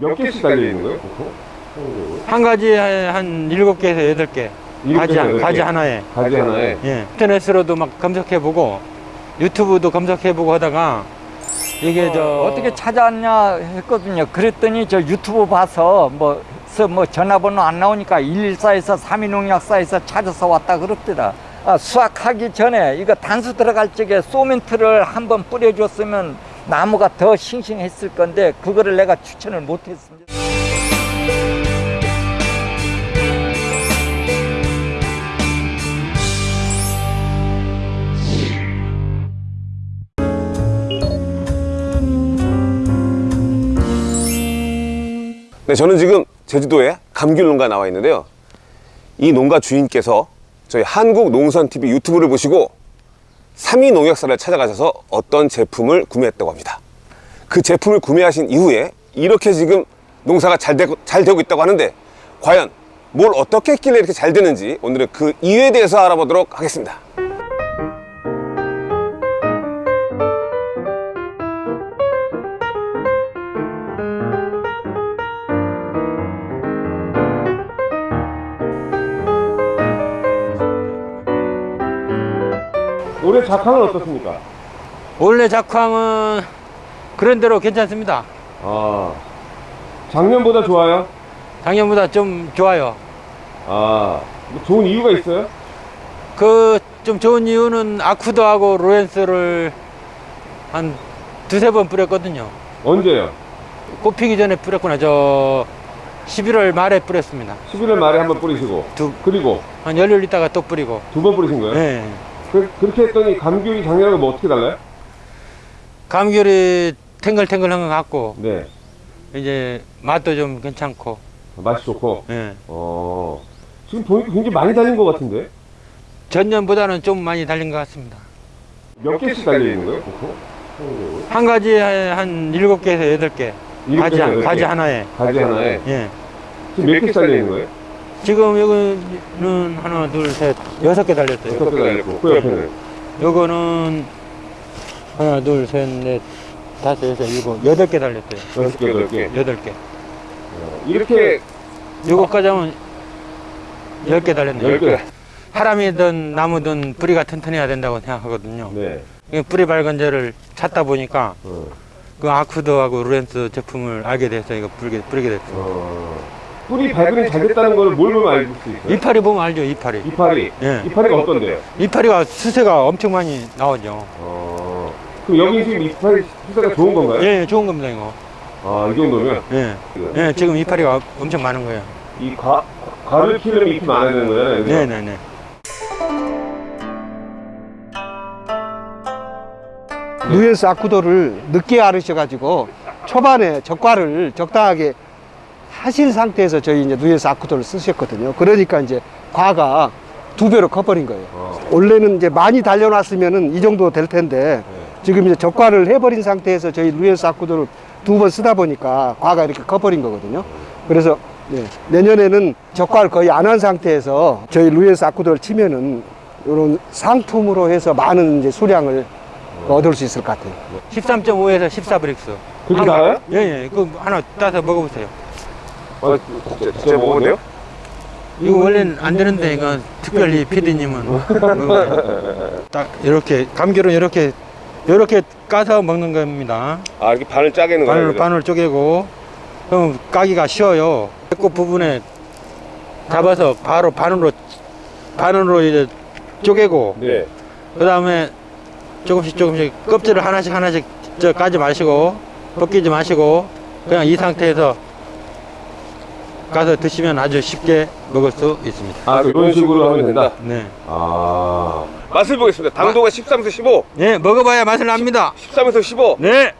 몇 개씩 달려 있는 거예요, 보통? 한 가지에 한 일곱 개에서 여덟 개 가지, 가지 개. 하나에 가지 하나에. 예. 인터넷으로도 막 검색해보고 유튜브도 검색해보고 하다가 이게 저 어떻게 찾아왔냐 했거든요. 그랬더니 저 유튜브 봐서 뭐, 서뭐 전화번호 안 나오니까 114에서 삼인농약사에서 찾아서 왔다 그럽더라. 아, 수확하기 전에 이거 단수 들어갈 적에 소멘트를 한번 뿌려줬으면 나무가 더 싱싱했을 건데 그거를 내가 추천을 못했습니다. 네, 저는 지금 제주도에 감귤 농가 나와 있는데요. 이 농가 주인께서 저희 한국농산TV 유튜브를 보시고 삼위 농약사를 찾아가셔서 어떤 제품을 구매했다고 합니다. 그 제품을 구매하신 이후에 이렇게 지금 농사가 잘 되고, 잘 되고 있다고 하는데 과연 뭘 어떻게 했길래 이렇게 잘 되는지 오늘은 그 이유에 대해서 알아보도록 하겠습니다. 올해 작황은 어떻습니까? 원래 작황은 그런 대로 괜찮습니다. 아, 작년보다 좋아요? 작년보다 좀 좋아요. 아, 뭐 좋은 이유가 있어요? 그 좀 좋은 이유는 아쿠드하고 로렌스를 한 두세 번 뿌렸거든요. 언제요? 꽃 피기 전에 뿌렸구나. 저 11월 말에 뿌렸습니다. 11월 말에 한번 뿌리시고 두, 그리고 한 열흘 있다가 또 뿌리고. 두 번 뿌리신 거예요? 네. 그, 그렇게 했더니 감귤이 작년하고 뭐 어떻게 달라요? 감귤이 탱글탱글한 것 같고 네, 이제 맛도 좀 괜찮고. 맛이 좋고 예. 어, 지금 보니까 굉장히 많이 달린 것 같은데? 전년보다는 좀 많이 달린 것 같습니다. 몇 개씩 달려 있는 거예요, 보통? 한 가지에 한 일곱 개에서 여덟 개 일곱 가지, 가지 개. 하나에. 가지 하나에 예. 지금 몇 개씩 달려 있는 거예요? 지금 여기는 하나, 둘, 셋, 여섯 개 달렸어요. 여섯 개 달렸고 그 옆에는 요거는 하나, 둘, 셋, 넷, 다섯, 여섯, 일곱, 여덟 개 달렸어요. 여섯 개, 여덟 개 여덟 개. 이렇게 요거까지 하면 열 개 달렸네요. 열 개. 사람이든 나무든 뿌리가 튼튼해야 된다고 생각하거든요. 네. 이 뿌리 밝은 재를 찾다 보니까 어, 그 아쿠드하고 루렌스 제품을 알게 돼서 이거 뿌리게, 뿌리게 됐어요. 어. 뿌리 발근이 잘 됐다는 걸 뭘 보면 알 수 있어요? 이파리 보면 알죠, 이파리. 이파리. 예. 이파리가 어떤데요? 이파리가 수세가 엄청 많이 나오죠. 어. 그럼 여기 지금 이파리 수세가 좋은 건가요? 예, 예, 좋은 겁니다, 이거. 아, 이 정도면 예. 예, 지금 이파리가 엄청 많은 거예요. 이 과, 과를 키우려면 잎이 많아야 되는 거잖아요. 네네네. 누엔스 아쿠도를 늦게 알으셔가지고 초반에 적과를 적당하게 하신 상태에서 저희 이제 누엔스 아쿠도를 쓰셨거든요. 그러니까 이제 과가 두 배로 커버린 거예요. 어. 원래는 이제 많이 달려놨으면은 이 정도 될 텐데 지금 이제 적과를 해버린 상태에서 저희 누엔스 아쿠도를 두 번 쓰다 보니까 과가 이렇게 커버린 거거든요. 그래서 네, 내년에는 적과를 거의 안 한 상태에서 저희 누엔스 아쿠도를 치면은 이런 상품으로 해서 많은 이제 수량을 얻을 수 있을 것 같아요. 13.5에서 14 브릭스. 그렇게 나와요? 예, 예. 그 하나 따서 먹어보세요. 어, 진짜, 진짜 먹었네요? 이거 원래는 안 되는데, 이거 특별히 피디님은. 먹어요. 딱, 이렇게, 감귤은 이렇게, 이렇게 까서 먹는 겁니다. 아, 이렇게 반을 짜게는 거예요? 바늘 쪼개고, 그럼 까기가 쉬워요. 배꼽 부분에 잡아서 바로 반으로, 반으로 이제 쪼개고, 네. 그 다음에 조금씩 조금씩 껍질을 하나씩 하나씩 저 까지 마시고 벗기지 마시고 그냥 이 상태에서 가서 드시면 아주 쉽게 먹을 수 있습니다. 아, 이런 식으로 하면 된다? 네. 아. 맛을 보겠습니다. 당도가 13에서 15, 네, 먹어봐야 맛을 납니다. 13에서 15. 네,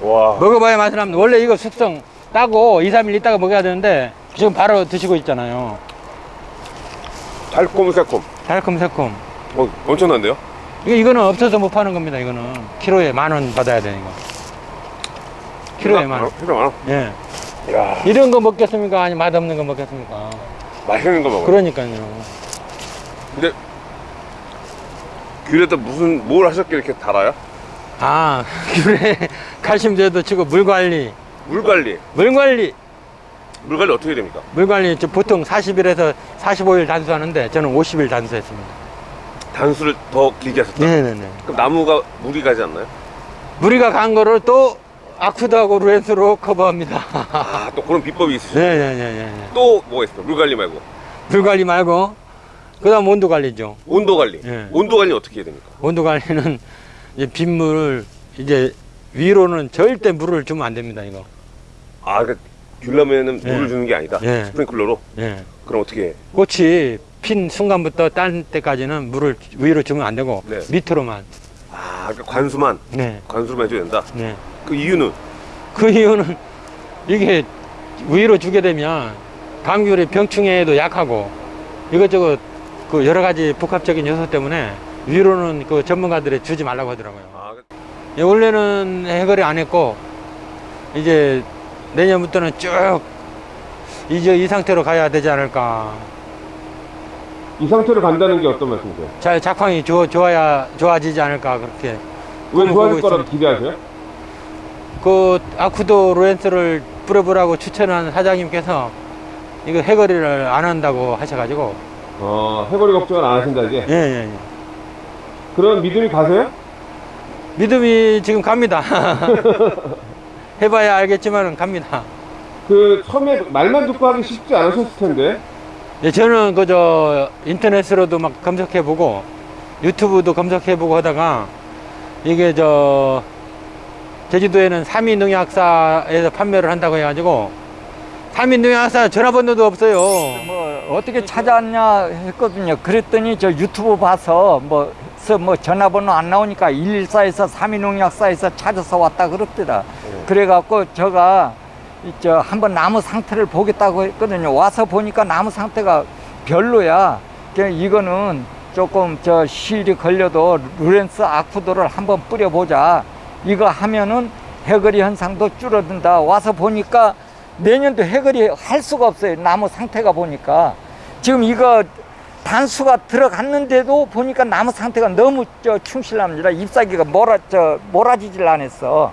와. 먹어봐야 맛을 납니다. 원래 이거 숙성 따고 2, 3일 있다가 먹어야 되는데 지금 바로 드시고 있잖아요. 달콤새콤. 달콤새콤. 어, 엄청난데요? 이거, 이거는 없어서 못 파는 겁니다, 이거는. 키로에 만 원 받아야 되는 거. 키로에 만 원. 필요 많아. 예. 야 이런 거 먹겠습니까? 아니, 맛없는 거 먹겠습니까? 맛있는 거 먹어. 그러니까요. 근데 귤에다 무슨 뭘 하셨길래 이렇게 달아요? 아 귤에 칼슘제도 치고 물 관리 물 관리. 물 관리 물 관리 어떻게 됩니까? 물 관리 저 보통 40일에서 45일 단수하는데 저는 50일 단수했습니다. 단수를 더 길게 하셨다. 네네네. 그럼 나무가 물이 가지 않나요? 무리가 간 거를 또 아쿠드하고 루엔스로 커버합니다. 아, 또 그런 비법이 있으시죠? 네네네네. 또 뭐가 있어요? 물 관리 말고. 물 관리 말고 그 다음 온도 관리죠. 온도 관리. 예. 온도 관리 어떻게 해야 됩니까? 온도 관리는 이제 빗물을 이제 위로는 절대 물을 주면 안 됩니다 이거. 아, 그러니까 귤라면은 예. 물을 주는 게 아니다. 예. 스프링클러로. 예. 그럼 어떻게 해? 꽃이 핀 순간부터 딴 때까지는 물을 위로 주면 안 되고 네. 밑으로만. 아, 그러니까 관수만 네. 관수만 해줘야 된다. 네. 그 이유는 그 이유는 이게 위로 주게 되면 감귤이 병충해에도 약하고 이것저것 그 여러 가지 복합적인 요소 때문에 위로는 그 전문가들이 주지 말라고 하더라고요. 아, 예, 원래는 해결이 안 했고 이제 내년부터는 쭉 이제 이 상태로 가야 되지 않을까. 이 상태로 간다는 게 어떤 말씀이세요? 잘 작황이 좋, 좋아야 좋아지지 않을까 그렇게. 왜 좋아질 거라고. 기대하세요? 그 아쿠도 로렌스를 뿌려보라고 추천한 사장님께서 이거 해거리를 안 한다고 하셔가지고 어, 해거리 걱정을 안 하신다 이제. 예 예 예 그런 믿음이 가세요? 믿음이 지금 갑니다 해봐야 알겠지만 갑니다 그 처음에 말만 듣고 하기 쉽지 않으셨을 텐데. 예, 저는 그저 인터넷으로도 막 검색해보고 유튜브도 검색해보고 하다가 이게 저 제주도에는 삼위 농약사에서 판매를 한다고 해가지고 삼위 농약사 전화번호도 없어요 뭐 어떻게 찾았냐 했거든요. 그랬더니 저 유튜브 봐서 뭐, 서뭐 전화번호 안 나오니까 114에서 삼인농약사에서 찾아서 왔다 그럽더라. 그래갖고 제가 이저 한번 나무 상태를 보겠다고 했거든요. 와서 보니까 나무 상태가 별로야. 그냥 이거는 조금 저 실이 걸려도 루렌스 아쿠도를 한번 뿌려보자. 이거 하면은 해거리 현상도 줄어든다. 와서 보니까 내년도 해거리 할 수가 없어요. 나무 상태가 보니까. 지금 이거 단수가 들어갔는데도 보니까 나무 상태가 너무 저 충실합니다. 잎사귀가 몰아, 저, 몰아지질 않았어.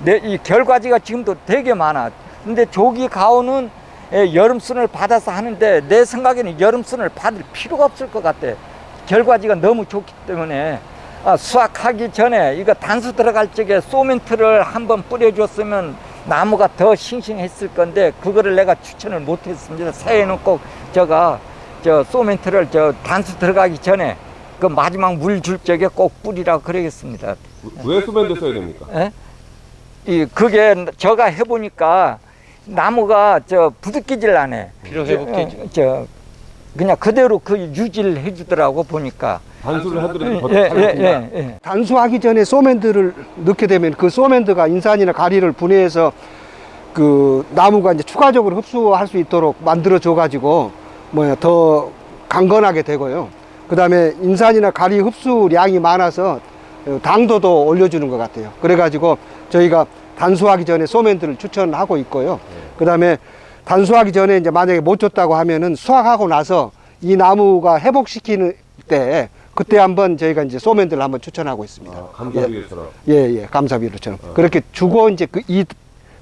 내, 이 결과지가 지금도 되게 많아. 근데 조기 가오는 예, 여름순을 받아서 하는데 내 생각에는 여름순을 받을 필요가 없을 것 같아. 결과지가 너무 좋기 때문에 아, 수확하기 전에 이거 단수 들어갈 적에 소멘트를 한번 뿌려줬으면 나무가 더 싱싱했을 건데 그거를 내가 추천을 못했습니다. 새해는 꼭 저가 저 소멘트를 저 단수 들어가기 전에 그 마지막 물 줄 적에 꼭 뿌리라 그러겠습니다. 왜 수밴드 써야 됩니까? 예? 이 그게 제가 해보니까 나무가 저 부득이질 않아. 피로 회복되죠 저, 저 그냥 그대로 그 유지를 해주더라고 보니까. 단수를 하더라도 더 예, 잘 예, 먹는다. 예, 예. 단수하기 전에 소멘트를 넣게 되면 그 소멘트가 인산이나 가리를 분해해서 그 나무가 이제 추가적으로 흡수할 수 있도록 만들어 줘 가지고 뭐야 더 강건하게 되고요. 그 다음에 인산이나 가리 흡수량이 많아서 당도도 올려주는 것 같아요. 그래 가지고 저희가 단수하기 전에 소멘트를 추천하고 있고요. 그 다음에 단수하기 전에 이제 만약에 못 줬다고 하면은 수확하고 나서 이 나무가 회복시키는 때 그때 한번 저희가 이제 소멘트를 한번 추천하고 있습니다. 아, 감사드리겠처럼. 예, 예, 감사비료처럼. 그렇게 주고 이제 그 이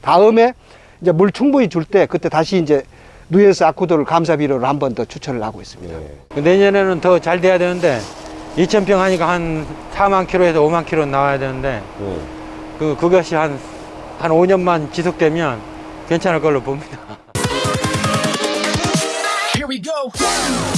다음에 이제 물 충분히 줄 때 그때 다시 이제 누엔스 아쿠도를 감사비료를 한 번 더 추천을 하고 있습니다. 예. 그 내년에는 더 잘 돼야 되는데 2,000평 하니까 한 4만 킬로에서 5만 킬로 나와야 되는데 예. 그 그것이 한한 5년만 지속되면 괜찮을 걸로 봅니다. Here we go.